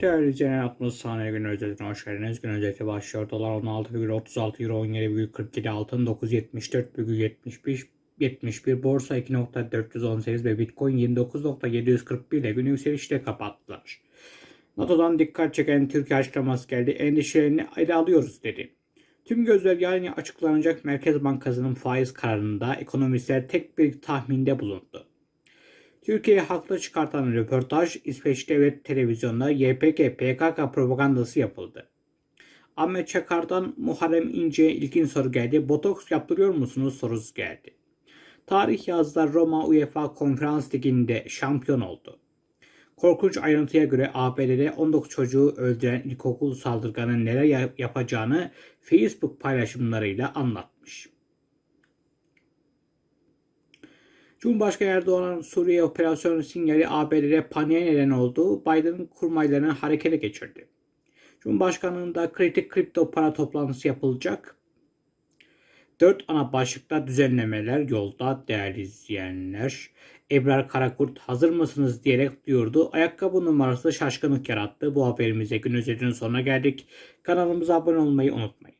Değerli izleyenler 60 saniye gün özetine hoş geldiniz. Gün özeti başlıyor. Dolar 16,36 euro 17,47 altın 974,75 71 borsa 2.418 ve bitcoin 29.741 ile günü yükselişte kapattılar. NATO'dan dikkat çeken Türkiye açıklaması geldi. Endişelerini ele alıyoruz dedi. Tüm gözler yarın açıklanacak Merkez Bankası'nın faiz kararında ekonomistler tek bir tahminde bulundu. Türkiye'yi haklı çıkartan röportaj İsveç Devlet Televizyonu'nda YPG PKK propagandası yapıldı. Ahmet Çakar'dan Muharrem İnce'ye ilkin soru geldi. Botoks yaptırıyor musunuz sorusu geldi. Tarih yazdılar Roma UEFA Konferans Ligi'nde şampiyon oldu. Korkunç ayrıntıya göre ABD'de 19 çocuğu öldüren ilkokul saldırganın neler ya- yapacağını Facebook paylaşımlarıyla anlatmış. Cumhurbaşkanı Erdoğan'ın Suriye operasyonu sinyali ABD'de paniğe neden oldu. Biden kurmaylarını harekete geçirdi. Cumhurbaşkanlığında kritik kripto para toplantısı yapılacak. Dört ana başlıkta düzenlemeler yolda değerli izleyenler. Ebrar Karakurt hazır mısınız diyerek diyordu. Ayakkabı numarası şaşkınlık yarattı. Bu haberimize gün özetinin sonuna geldik. Kanalımıza abone olmayı unutmayın.